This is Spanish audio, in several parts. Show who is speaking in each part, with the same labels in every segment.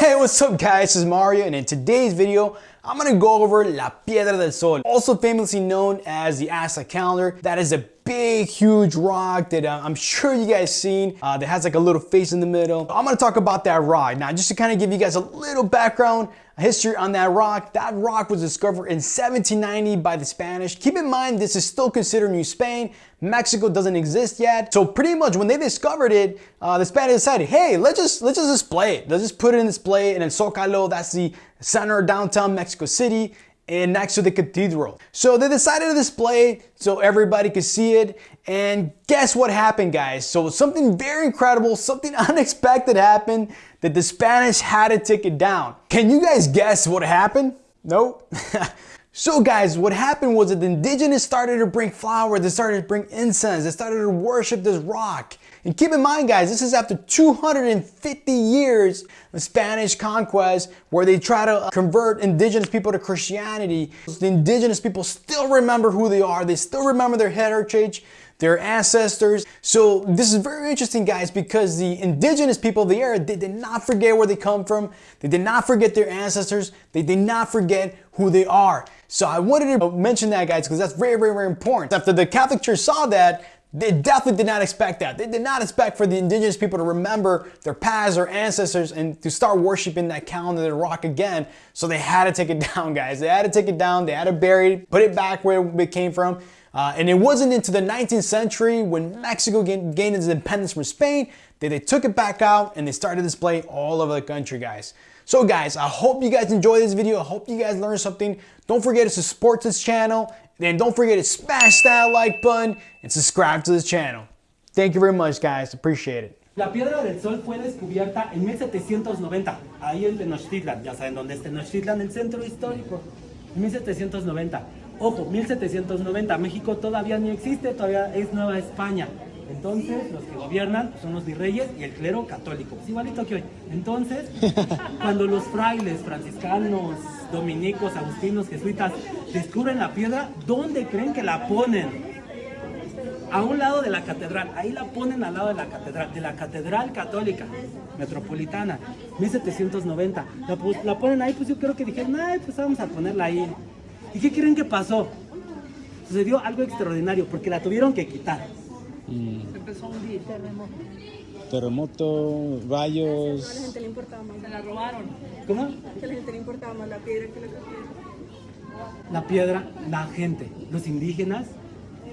Speaker 1: Hey, what's up guys? This is Mario and in today's video, I'm gonna go over La Piedra del Sol, also famously known as the Aztec calendar. That is a big, huge rock that uh, I'm sure you guys seen uh, that has like a little face in the middle. I'm gonna talk about that rock. Now, just to kind of give you guys a little background, history on that rock. That rock was discovered in 1790 by the Spanish. Keep in mind, this is still considered New Spain. Mexico doesn't exist yet. So pretty much when they discovered it, uh, the Spanish decided, hey, let's just, let's just display it. Let's just put it in display and in Zocalo, that's the center of downtown Mexico City and next to the cathedral. So they decided to display it so everybody could see it. And guess what happened, guys? So something very incredible, something unexpected happened that the Spanish had to take it down. Can you guys guess what happened? Nope. So guys, what happened was that the indigenous started to bring flowers, they started to bring incense, they started to worship this rock. And keep in mind guys, this is after 250 years of Spanish conquest where they try to uh, convert indigenous people to Christianity. The indigenous people still remember who they are, they still remember their heritage, their ancestors. So this is very interesting guys because the indigenous people of the area, they did not forget where they come from, they did not forget their ancestors, they did not forget who they are. So I wanted to mention that guys because that's very, very, very important. After the Catholic Church saw that, they definitely did not expect that. They did not expect for the indigenous people to remember their past, their ancestors, and to start worshiping that calendar, the rock again. So they had to take it down, guys. They had to take it down. They had to bury it, put it back where it came from. Uh, and it wasn't into the 19th century when Mexico gained, gained its independence from Spain that they took it back out and they started displaying all over the country, guys. So guys, I hope you guys enjoyed this video. I hope you guys learned something. Don't forget to support this channel. And don't forget to smash that like button and subscribe to this channel. Thank you very much, guys. Appreciate it.
Speaker 2: La Piedra del Sol fue descubierta en 1790, ahí en Tenochtitlan. Ya saben dónde es Tenochtitlan, el centro histórico. 1790. Ojo, 1790. México todavía ni existe, todavía es Nueva España. Entonces, los que gobiernan son los virreyes y el clero católico. Es igualito que hoy. Entonces, cuando los frailes, franciscanos, dominicos, agustinos, jesuitas descubren la piedra, ¿dónde creen que la ponen? A un lado de la catedral. Ahí la ponen al lado de la catedral, de la catedral católica metropolitana, 1790. La, la ponen ahí, pues yo creo que dijeron, ay, pues vamos a ponerla ahí. ¿Y qué creen que pasó? Sucedió algo extraordinario, porque la tuvieron que quitar.
Speaker 3: Mm. Empezó un día, terremoto.
Speaker 4: Terremoto, rayos.
Speaker 3: A la gente le importaba más. Se la robaron.
Speaker 2: ¿Cómo?
Speaker 3: Que a la gente le importaba más la piedra que la piedra.
Speaker 2: La piedra, la gente, los indígenas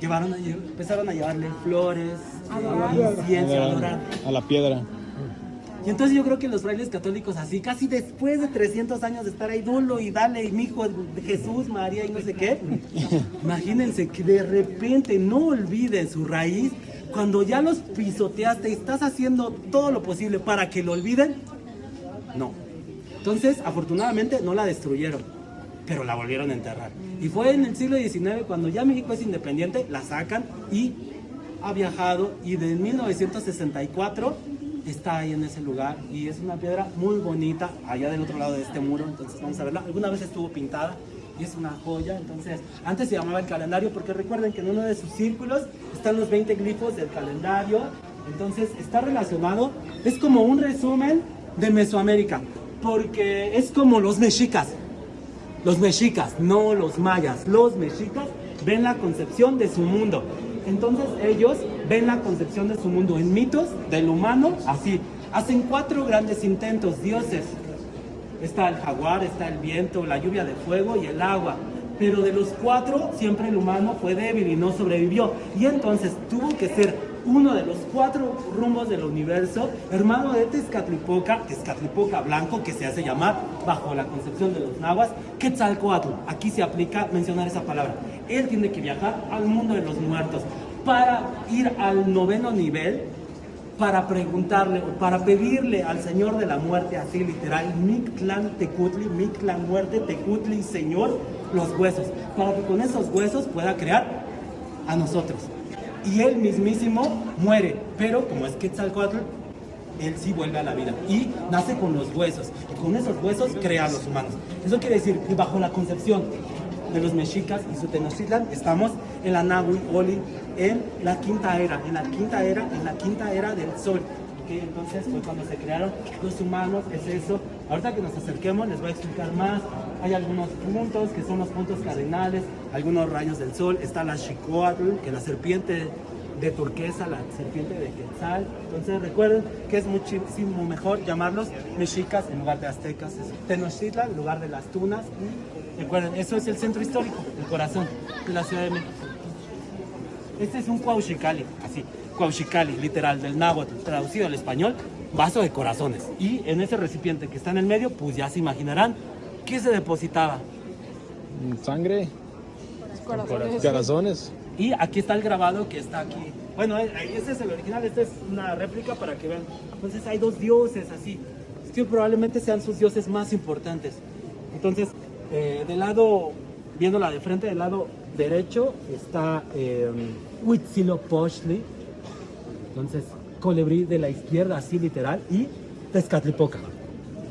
Speaker 2: llevaron a, empezaron a llevarle flores, incienso, a adorar.
Speaker 4: A la piedra.
Speaker 2: Y entonces yo creo que los frailes católicos así, casi después de 300 años de estar ahí, dolo y dale, y mi hijo Jesús, María y no sé qué, imagínense que de repente no olviden su raíz, cuando ya los pisoteaste y estás haciendo todo lo posible para que lo olviden, no. Entonces, afortunadamente no la destruyeron, pero la volvieron a enterrar. Y fue en el siglo XIX, cuando ya México es independiente, la sacan y ha viajado y de 1964 está ahí en ese lugar y es una piedra muy bonita allá del otro lado de este muro, entonces vamos a verla. Alguna vez estuvo pintada y es una joya, entonces antes se llamaba el calendario porque recuerden que en uno de sus círculos están los 20 glifos del calendario, entonces está relacionado, es como un resumen de Mesoamérica, porque es como los mexicas, los mexicas, no los mayas, los mexicas ven la concepción de su mundo. Entonces ellos ven la concepción de su mundo en mitos del humano así. Hacen cuatro grandes intentos, dioses. Está el jaguar, está el viento, la lluvia de fuego y el agua. Pero de los cuatro, siempre el humano fue débil y no sobrevivió. Y entonces tuvo que ser uno de los cuatro rumbos del universo, hermano de Tezcatlipoca, Tezcatlipoca blanco, que se hace llamar, bajo la concepción de los nahuas, Quetzalcoatl. Aquí se aplica mencionar esa palabra. Él tiene que viajar al mundo de los muertos para ir al noveno nivel, para preguntarle o para pedirle al Señor de la muerte, así literal, Mictlán Tecutli, Mictlán muerte, Tecutli, Señor, los huesos, para que con esos huesos pueda crear a nosotros y él mismísimo muere, pero como es Quetzalcoatl, él sí vuelve a la vida y nace con los huesos y con esos huesos crea a los humanos. Eso quiere decir que bajo la concepción de los mexicas y su Tenochtitlan estamos en la Nahui Oli, en la quinta era, en la quinta era, en la quinta era del sol. Entonces fue cuando se crearon los humanos, es eso, Ahorita que nos acerquemos les voy a explicar más. Hay algunos puntos que son los puntos cardinales, algunos rayos del sol. Está la Xicoatl, que es la serpiente de turquesa, la serpiente de Quetzal. Entonces recuerden que es muchísimo mejor llamarlos mexicas en lugar de aztecas. Tenochtitlan en lugar de las tunas. Recuerden, eso es el centro histórico, el corazón de la Ciudad de México. Este es un cuauchicali, así, cuauchicali, literal, del náhuatl, traducido al español, vaso de corazones. Y en ese recipiente que está en el medio, pues ya se imaginarán qué se depositaba.
Speaker 4: Sangre, corazones.
Speaker 2: Y aquí está el grabado que está aquí. Bueno, eh, este es el original, esta es una réplica para que vean. Entonces hay dos dioses así, que probablemente sean sus dioses más importantes. Entonces, eh, del lado, viéndola de frente, del lado derecho está eh, Huitzilopochtli, entonces colibrí de la izquierda, así literal, y Tezcatlipoca.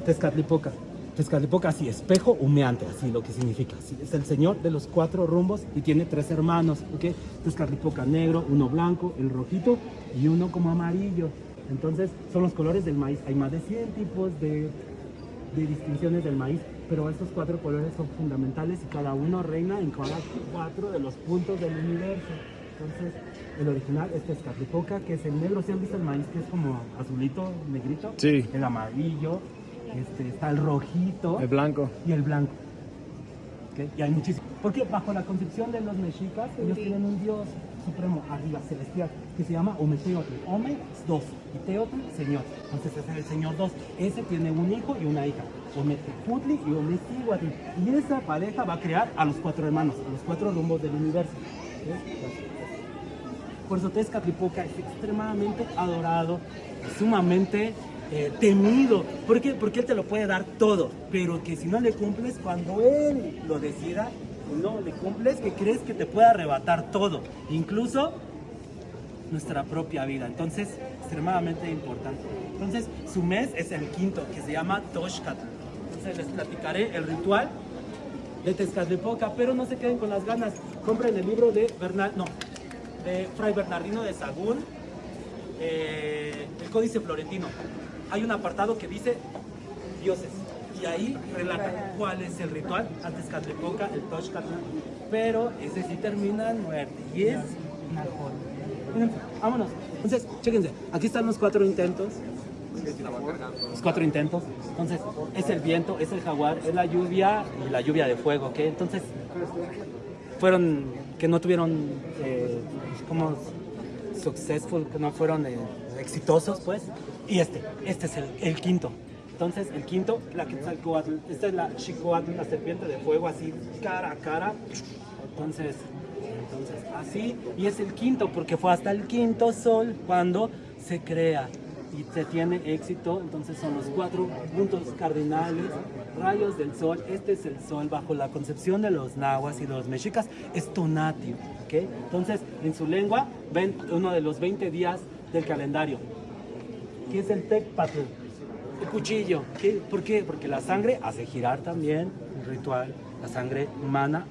Speaker 2: Tezcatlipoca. Tezcatlipoca, así, espejo humeante, así lo que significa. Es el señor de los cuatro rumbos y tiene tres hermanos, ¿ok? Tezcatlipoca negro, uno blanco, el rojito y uno como amarillo. Entonces, son los colores del maíz. Hay más de 100 tipos de distinciones del maíz, pero estos cuatro colores son fundamentales y cada uno reina en cada cuatro de los puntos del universo. Entonces, el original es Tezcatlipoca, que es el negro. ¿Se han visto el maíz que es como azulito, negrito?
Speaker 4: Sí.
Speaker 2: El amarillo, este, está el rojito
Speaker 4: El blanco.
Speaker 2: y el blanco. ¿Ok? Y hay muchísimos. Porque bajo la concepción de los mexicas, ellos tienen un dios supremo arriba, celestial, que se llama Ometeotl. Ome es dos y Teotl, señor. Entonces ese es el señor dos. Ese tiene un hijo y una hija. Ometeputli y Ometihuatl. Y esa pareja va a crear a los cuatro hermanos, a los cuatro rumbos del universo. Por eso Tezcatlipoca es extremadamente adorado, sumamente eh, temido. ¿Por qué? Porque él te lo puede dar todo, pero que si no le cumples, cuando él lo decida, no le cumples, que crees que te puede arrebatar todo, incluso nuestra propia vida. Entonces, extremadamente importante. Entonces, su mes es el quinto, que se llama Toshkat. Les platicaré el ritual de Tezcatlipoca, pero no se queden con las ganas. Compren el libro de Bernal, no, de Fray Bernardino de Sagún, eh, el Códice Florentino. Hay un apartado que dice dioses. Y ahí relata cuál es el ritual a Tezcatlipoca, el Toshcatl. Pero ese sí termina en muerte. Y es una. Miren, vámonos. Entonces, chéquense. Aquí están los cuatro intentos. Los cuatro intentos. Entonces, es el viento, es el jaguar, es la lluvia y la lluvia de fuego, ¿ok? Entonces, fueron que no tuvieron eh, como successful, que no fueron eh, exitosos, pues. Y este, este es el, quinto. Entonces, el quinto, la Quetzalcoatl, esta es la Xicoatl, la serpiente de fuego, así cara a cara. Entonces, entonces, así, y es el quinto, porque fue hasta el quinto sol cuando se crea y se tiene éxito. Entonces, son los cuatro puntos cardinales, rayos del sol. Este es el sol bajo la concepción de los nahuas y de los mexicas, es Tonatio. ¿ok? Entonces, en su lengua, ven uno de los 20 días del calendario, que es el Tecpatl. El cuchillo. ¿Qué? ¿Por qué? Porque la sangre hace girar también el ritual, la sangre humana,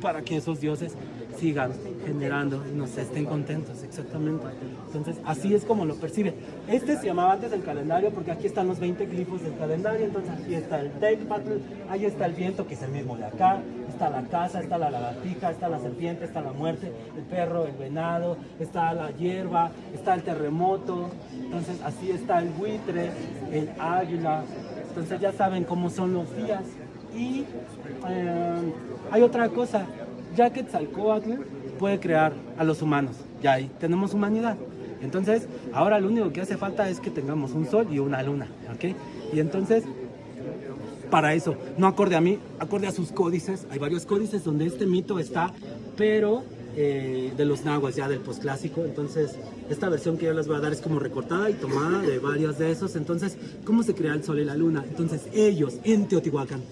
Speaker 2: para que esos dioses sigan generando y nos estén contentos, exactamente. Entonces, así es como lo percibe. Este se llamaba antes el calendario porque aquí están los 20 glifos del calendario, entonces aquí está el Tecpatl, ahí está el viento que es el mismo de acá, está la casa, está la lagartija, está la serpiente, está la muerte, el perro, el venado, está la hierba, está el terremoto, entonces así está el buitre, el águila, entonces ya saben cómo son los días. Y eh, hay otra cosa, ya que Tzalcoatl puede crear a los humanos, ya ahí tenemos humanidad. Entonces, ahora lo único que hace falta es que tengamos un sol y una luna, ¿ok? Y entonces, para eso, no acorde a mí, acorde a sus códices. Hay varios códices donde este mito está, pero eh, de los nahuas ya del posclásico. Entonces, esta versión que yo les voy a dar es como recortada y tomada de varios de esos. Entonces, ¿cómo se crea el sol y la luna? Entonces, ellos en Teotihuacán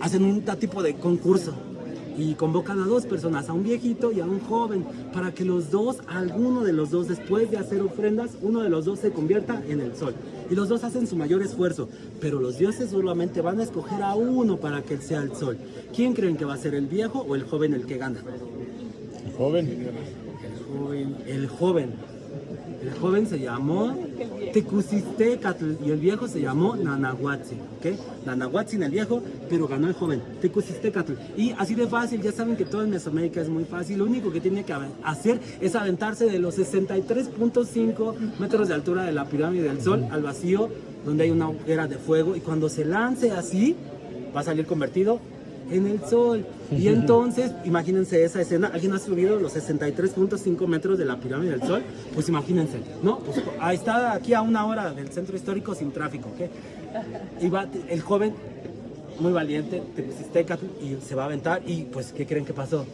Speaker 2: hacen un tipo de concurso y convocan a dos personas, a un viejito y a un joven, para que los dos, alguno de los dos, después de hacer ofrendas, uno de los dos se convierta en el sol. Y los dos hacen su mayor esfuerzo, pero los dioses solamente van a escoger a uno para que sea el sol. ¿Quién creen que va a ser el viejo o el joven el que gana?
Speaker 4: Joven.
Speaker 2: El joven. El joven. El joven se llamó Tecusistecatl y el viejo se llamó Nanahuatzin, ¿ok? Nanahuatzin el viejo, pero ganó el joven, Tecusistecatl. Y así de fácil, ya saben que todo en Mesoamérica es muy fácil, lo único que tiene que hacer es aventarse de los 63.5 metros de altura de la pirámide del Sol al vacío, donde hay una hoguera de fuego, y cuando se lance así, va a salir convertido en el sol. Y entonces, imagínense esa escena, alguien ha subido los 63.5 metros de la pirámide del sol, pues imagínense, ¿no? Pues ahí está aquí a una hora del centro histórico sin tráfico, ¿ok? Y va el joven, muy valiente, y se va a aventar y pues, ¿qué creen que pasó?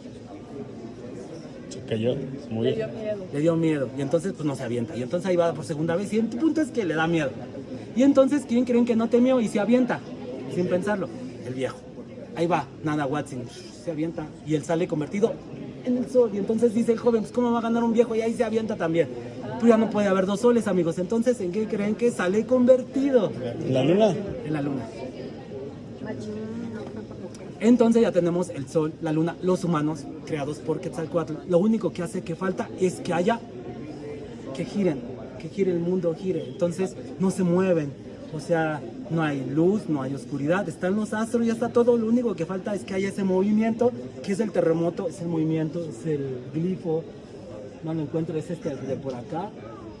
Speaker 4: Se cayó, se murió.
Speaker 3: Le dio miedo.
Speaker 2: Le dio miedo y entonces pues no se avienta. Y entonces ahí va por segunda vez y el punto es que le da miedo. Y entonces, ¿quién creen que no temió y se avienta? Sin pensarlo, el viejo. Ahí va, Nana Watson, se avienta y él sale convertido en el sol. Y entonces dice el joven, pues ¿cómo va a ganar un viejo? Y ahí se avienta también. Pues ya no puede haber dos soles, amigos. Entonces, ¿en qué creen que sale convertido?
Speaker 4: ¿En la luna?
Speaker 2: En la luna. Entonces ya tenemos el sol, la luna, los humanos creados por Quetzalcoatl. Lo único que hace que falta es que haya, que giren, que gire el mundo, gire. Entonces no se mueven. O sea, no hay luz, no hay oscuridad, están los astros, ya está todo. Lo único que falta es que haya ese movimiento, que es el terremoto, es el movimiento, es el glifo. No lo encuentro, es este de por acá.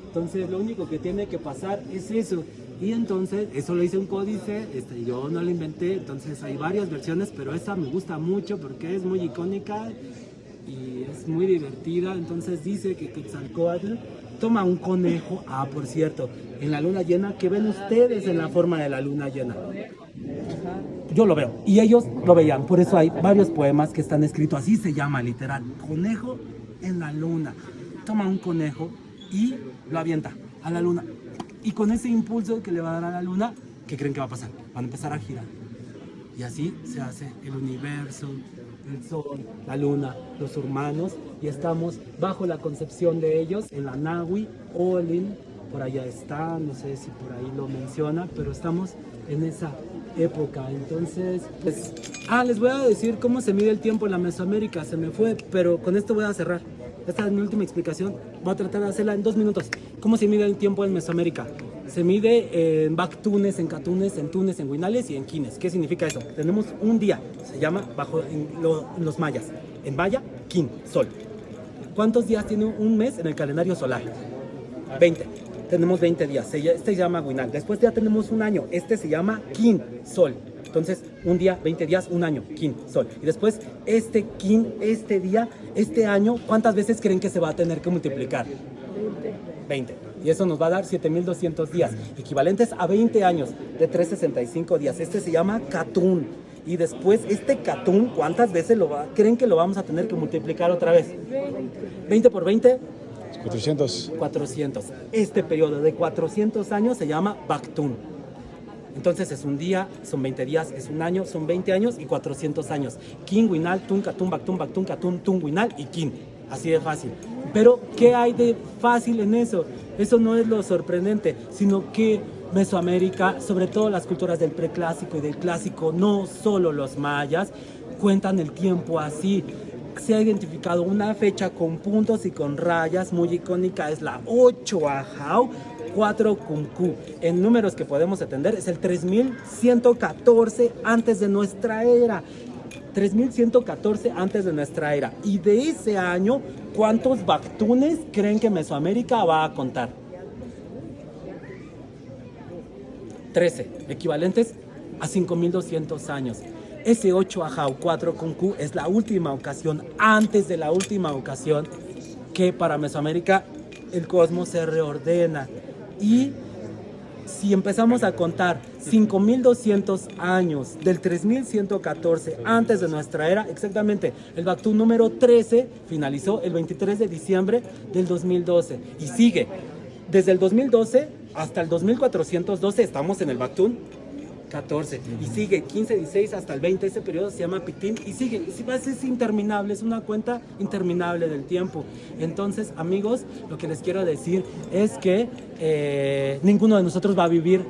Speaker 2: Entonces lo único que tiene que pasar es eso. Y entonces, eso lo hice un códice, este, yo no lo inventé, entonces hay varias versiones, pero esa me gusta mucho porque es muy icónica y es muy divertida. Entonces dice que Quetzalcoatl toma un conejo, ah, por cierto, en la luna llena, que ven ustedes en la forma de la luna llena? Yo lo veo, y ellos lo veían, por eso hay varios poemas que están escritos así, se llama literal, conejo en la luna. Toma un conejo y lo avienta a la luna. Y con ese impulso que le va a dar a la luna, ¿qué creen que va a pasar? Van a empezar a girar. Y así se hace el universo, el sol, la luna, los humanos, y estamos bajo la concepción de ellos en la Nahui, Olin, por allá está, no sé si por ahí lo menciona, pero estamos en esa época. Entonces, pues, ah, les voy a decir cómo se mide el tiempo en la Mesoamérica, se me fue, pero con esto voy a cerrar. Esta es mi última explicación, voy a tratar de hacerla en dos minutos. ¿Cómo se mide el tiempo en Mesoamérica? Se mide en Bactunes, en Catunes, en Tunes, en Huinales y en Quines. ¿Qué significa eso? Tenemos un día, se llama bajo en, lo- en los mayas. En maya, Quin, sol. ¿Cuántos días tiene un mes en el calendario solar? 20. Tenemos 20 días. Este se llama Huinal. Después ya tenemos un año. Este se llama Quin, sol. Entonces, un día, 20 días, un año, Quin, sol. Y después, este Quin, este día, este año, ¿cuántas veces creen que se va a tener que multiplicar? 20. Y eso nos va a dar 7200 días, equivalentes a 20 años de 365 días. Este se llama Catún. Y después, este Catún, ¿cuántas veces lo va, creen que lo vamos a tener que multiplicar otra vez? 20 por 20,
Speaker 4: 400.
Speaker 2: 400. Este periodo de 400 años se llama Bactún. Entonces es un día, son 20 días, es un año, son 20 años y 400 años. Kin, Winal, Tun, Katun, Bactún, Bactún, Katun, Tun, Winal y Kin. Así de fácil. Pero, ¿qué hay de fácil en eso? Eso no es lo sorprendente, sino que Mesoamérica, sobre todo las culturas del preclásico y del clásico, no solo los mayas, cuentan el tiempo así se ha identificado una fecha con puntos y con rayas muy icónica, es la 8 Ajau 4 Kunku. En números que podemos atender es el 3114 antes de nuestra era. 3114 antes de nuestra era. Y de ese año, ¿cuántos Bactunes creen que Mesoamérica va a contar? 13, equivalentes a 5200 años. Ese 8 Ajau 4 con Q es la última ocasión, antes de la última ocasión, que para Mesoamérica el cosmos se reordena. Y si empezamos a contar 5200 años del 3114 antes de nuestra era, exactamente, el Bactún número 13 finalizó el 23 de diciembre del 2012 y sigue. Desde el 2012 hasta el 2412 estamos en el Bactún 14 y sigue 15, 16 hasta el 20, ese periodo se llama Pitín y sigue, es interminable, es una cuenta interminable del tiempo. Entonces, amigos, lo que les quiero decir es que eh, ninguno de nosotros va a vivir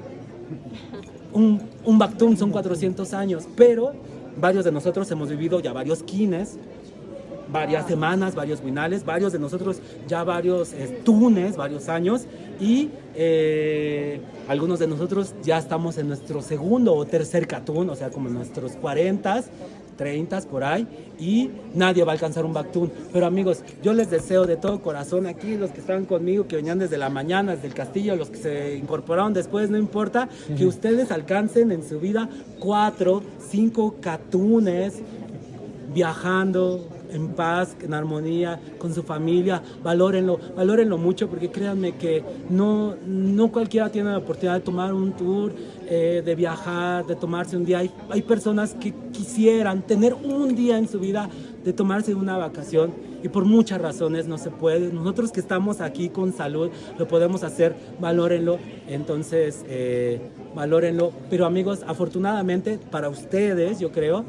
Speaker 2: un, un Bactún, son 400 años, pero varios de nosotros hemos vivido ya varios quines varias semanas, varios finales, varios de nosotros ya varios eh, tunes, varios años y eh, algunos de nosotros ya estamos en nuestro segundo o tercer catún, o sea, como en nuestros 40 30 por ahí y nadie va a alcanzar un Bactún. Pero amigos, yo les deseo de todo corazón aquí, los que están conmigo, que venían desde la mañana, desde el castillo, los que se incorporaron después, no importa, que ustedes alcancen en su vida cuatro, cinco catunes viajando en paz, en armonía, con su familia, valórenlo, valórenlo mucho porque créanme que no, no cualquiera tiene la oportunidad de tomar un tour, eh, de viajar, de tomarse un día. Hay, hay personas que quisieran tener un día en su vida de tomarse una vacación y por muchas razones no se puede. Nosotros que estamos aquí con salud lo podemos hacer, valórenlo. Entonces, eh, valórenlo. Pero amigos, afortunadamente para ustedes, yo creo,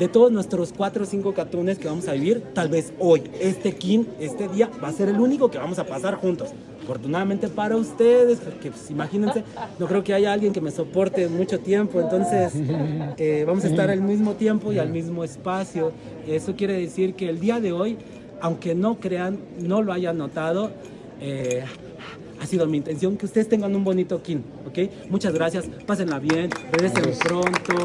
Speaker 2: de todos nuestros cuatro o cinco catunes que vamos a vivir, tal vez hoy, este kin, este día, va a ser el único que vamos a pasar juntos. Afortunadamente para ustedes, porque pues, imagínense, no creo que haya alguien que me soporte mucho tiempo, entonces eh, vamos a estar al mismo tiempo y al mismo espacio. Eso quiere decir que el día de hoy, aunque no crean, no lo hayan notado, eh, ha sido mi intención que ustedes tengan un bonito kin, ¿ok? Muchas gracias, pásenla bien, regresen pronto.